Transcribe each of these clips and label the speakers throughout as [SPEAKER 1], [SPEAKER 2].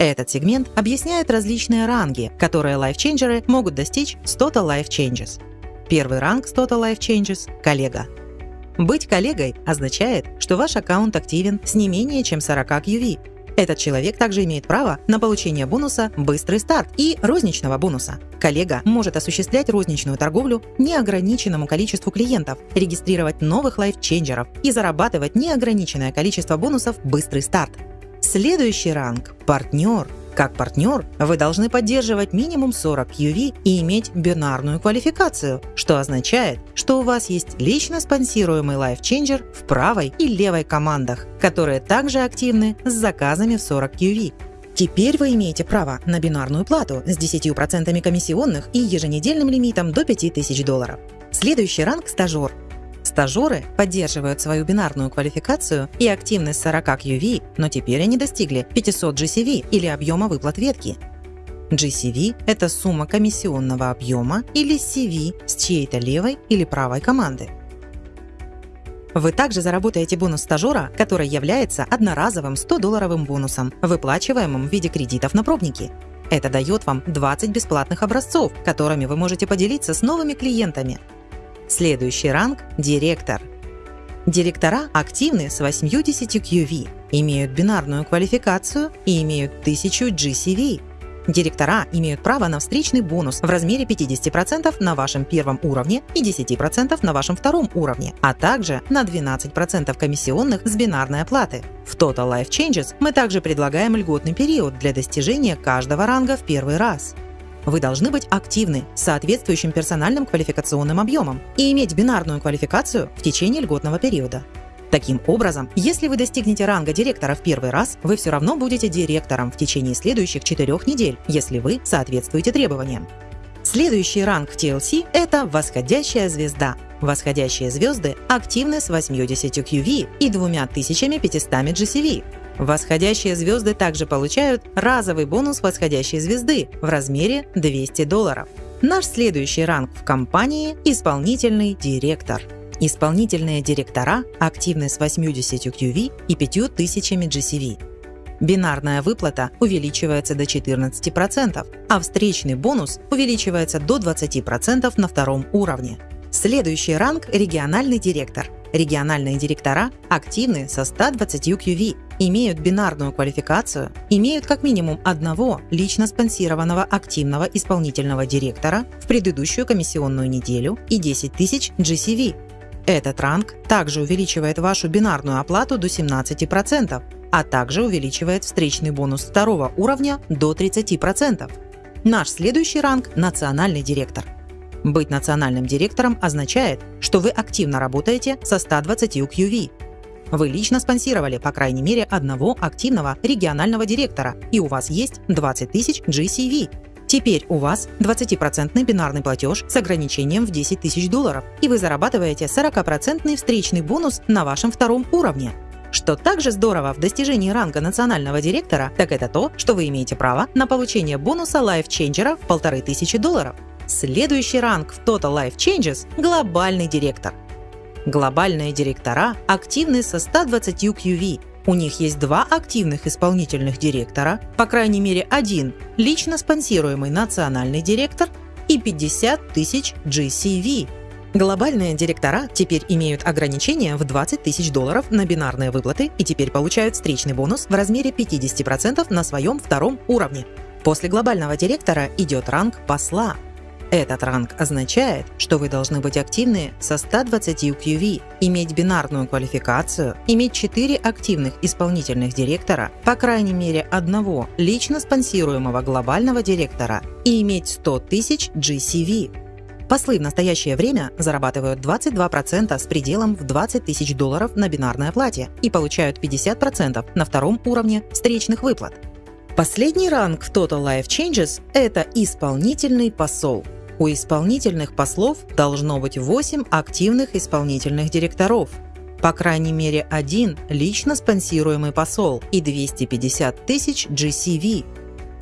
[SPEAKER 1] Этот сегмент объясняет различные ранги, которые лайфченджеры могут достичь с Total Life Changes. Первый ранг с Total Life Changes – коллега. Быть коллегой означает, что ваш аккаунт активен с не менее чем 40 QV. Этот человек также имеет право на получение бонуса «Быстрый старт» и розничного бонуса. Коллега может осуществлять розничную торговлю неограниченному количеству клиентов, регистрировать новых лайфченджеров и зарабатывать неограниченное количество бонусов «Быстрый старт». Следующий ранг – партнер – как партнер вы должны поддерживать минимум 40 QV и иметь бинарную квалификацию, что означает, что у вас есть лично спонсируемый лайфченджер в правой и левой командах, которые также активны с заказами в 40 QV. Теперь вы имеете право на бинарную плату с 10% комиссионных и еженедельным лимитом до 5000 долларов. Следующий ранг – стажер. Стажеры поддерживают свою бинарную квалификацию и активность 40 QV, но теперь они достигли 500 GCV или объема выплат ветки. GCV – это сумма комиссионного объема или CV с чьей-то левой или правой команды. Вы также заработаете бонус стажера, который является одноразовым 100-долларовым бонусом, выплачиваемым в виде кредитов на пробники. Это дает вам 20 бесплатных образцов, которыми вы можете поделиться с новыми клиентами. Следующий ранг – директор. Директора активны с 80 QV, имеют бинарную квалификацию и имеют 1000 GCV. Директора имеют право на встречный бонус в размере 50% на вашем первом уровне и 10% на вашем втором уровне, а также на 12% комиссионных с бинарной оплаты. В Total Life Changes мы также предлагаем льготный период для достижения каждого ранга в первый раз. Вы должны быть активны с соответствующим персональным квалификационным объемом и иметь бинарную квалификацию в течение льготного периода. Таким образом, если вы достигнете ранга директора в первый раз, вы все равно будете директором в течение следующих четырех недель, если вы соответствуете требованиям. Следующий ранг TLC – это восходящая звезда. Восходящие звезды активны с 80 QV и 2500 GCV, Восходящие звезды также получают разовый бонус восходящей звезды в размере 200 долларов. Наш следующий ранг в компании – исполнительный директор. Исполнительные директора активны с 80 QV и 5000 GCV. Бинарная выплата увеличивается до 14%, а встречный бонус увеличивается до 20% на втором уровне. Следующий ранг – региональный директор. Региональные директора активны со 120 QV, имеют бинарную квалификацию, имеют как минимум одного лично спонсированного активного исполнительного директора в предыдущую комиссионную неделю и 10 тысяч GCV. Этот ранг также увеличивает вашу бинарную оплату до 17%, а также увеличивает встречный бонус второго уровня до 30%. Наш следующий ранг – национальный директор. Быть национальным директором означает, что вы активно работаете со 120 QV, вы лично спонсировали по крайней мере одного активного регионального директора, и у вас есть 20 тысяч GCV. Теперь у вас 20% бинарный платеж с ограничением в 10 тысяч долларов, и вы зарабатываете 40% встречный бонус на вашем втором уровне. Что также здорово в достижении ранга национального директора, так это то, что вы имеете право на получение бонуса Changer в 1500 долларов. Следующий ранг в Total Life Changes – глобальный директор. Глобальные директора активны со 120 QV. У них есть два активных исполнительных директора, по крайней мере один лично спонсируемый национальный директор и 50 тысяч GCV. Глобальные директора теперь имеют ограничение в 20 тысяч долларов на бинарные выплаты и теперь получают встречный бонус в размере 50% на своем втором уровне. После глобального директора идет ранг посла, этот ранг означает, что вы должны быть активны со 120 QV, иметь бинарную квалификацию, иметь 4 активных исполнительных директора, по крайней мере одного лично спонсируемого глобального директора и иметь 100 тысяч GCV. Послы в настоящее время зарабатывают 22% с пределом в 20 тысяч долларов на бинарной оплате и получают 50% на втором уровне встречных выплат. Последний ранг в Total Life Changes – это исполнительный посол. У исполнительных послов должно быть 8 активных исполнительных директоров, по крайней мере один лично спонсируемый посол и 250 тысяч GCV.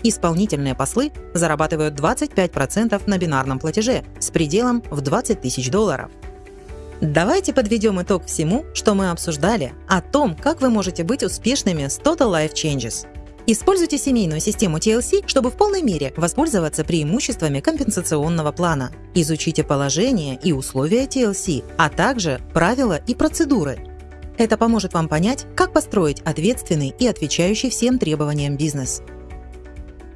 [SPEAKER 1] Исполнительные послы зарабатывают 25% на бинарном платеже с пределом в 20 тысяч долларов. Давайте подведем итог всему, что мы обсуждали, о том, как вы можете быть успешными с Total Life Changes. Используйте семейную систему TLC, чтобы в полной мере воспользоваться преимуществами компенсационного плана. Изучите положение и условия TLC, а также правила и процедуры. Это поможет вам понять, как построить ответственный и отвечающий всем требованиям бизнес.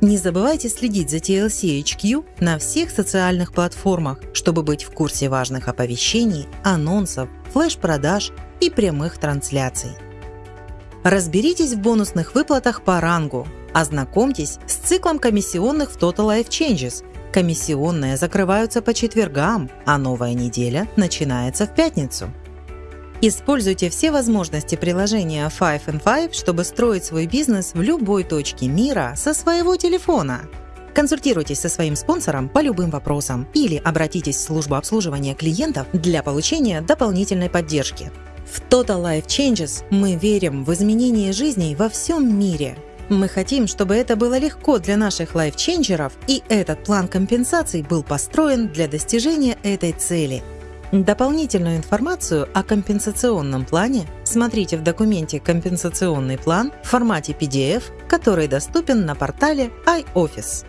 [SPEAKER 1] Не забывайте следить за TLC HQ на всех социальных платформах, чтобы быть в курсе важных оповещений, анонсов, флеш-продаж и прямых трансляций. Разберитесь в бонусных выплатах по рангу. Ознакомьтесь с циклом комиссионных в Total Life Changes. Комиссионные закрываются по четвергам, а новая неделя начинается в пятницу. Используйте все возможности приложения Five and Five, чтобы строить свой бизнес в любой точке мира со своего телефона. Консультируйтесь со своим спонсором по любым вопросам или обратитесь в службу обслуживания клиентов для получения дополнительной поддержки. В Total Life Changes мы верим в изменение жизней во всем мире. Мы хотим, чтобы это было легко для наших лайфченджеров, и этот план компенсаций был построен для достижения этой цели. Дополнительную информацию о компенсационном плане смотрите в документе «Компенсационный план» в формате PDF, который доступен на портале iOffice.